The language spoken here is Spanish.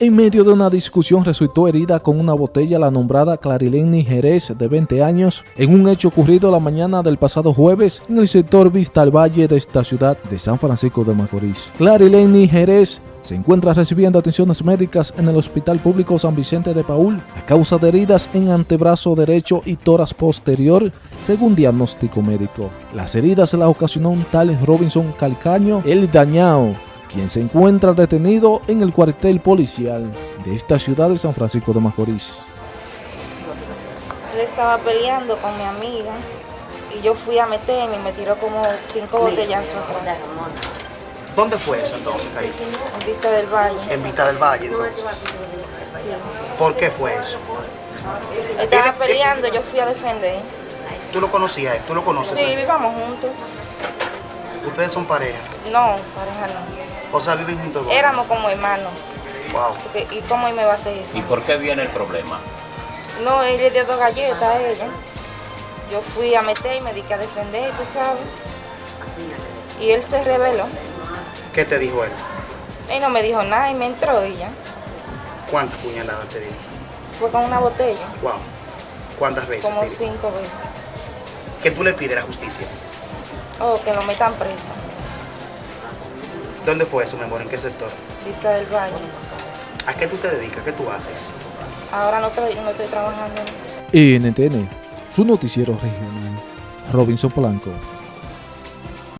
En medio de una discusión resultó herida con una botella la nombrada Clarileni Jerez de 20 años en un hecho ocurrido la mañana del pasado jueves en el sector Vista al Valle de esta ciudad de San Francisco de Macorís. Clarileni Jerez se encuentra recibiendo atenciones médicas en el Hospital Público San Vicente de Paul a causa de heridas en antebrazo derecho y toras posterior, según diagnóstico médico. Las heridas las ocasionó un tal Robinson Calcaño, el dañado, quien se encuentra detenido en el cuartel policial de esta ciudad de San Francisco de Macorís. Él estaba peleando con mi amiga y yo fui a meterme y me tiró como cinco botellazos atrás. ¿Dónde fue eso entonces, Cari? En Vista del Valle. En Vista del Valle, entonces. Sí. ¿Por qué fue eso? Él estaba peleando, yo fui a defender. ¿Tú lo conocías? ¿Tú lo conoces? Sí, vivamos juntos. ¿Ustedes son pareja? No, pareja no. O sea, viven juntos dos. Éramos como hermanos. Wow. Porque, ¿Y cómo me va a hacer eso? ¿Y por qué viene el problema? No, él le dio dos galletas a ella. Yo fui a meter y me dediqué a defender, tú sabes. Y él se rebeló. ¿Qué te dijo él? Él no me dijo nada y me entró y ya. ¿Cuántas puñaladas te dijo? Fue con una botella, Wow. ¿Cuántas veces como te cinco veces. ¿Qué tú le pides a la justicia? Oh, que lo metan preso. ¿Dónde fue eso, mi amor? ¿En qué sector? Vista del Valle. ¿A qué tú te dedicas? ¿Qué tú haces? Ahora no estoy, no estoy trabajando. NTN, su noticiero regional, Robinson Polanco.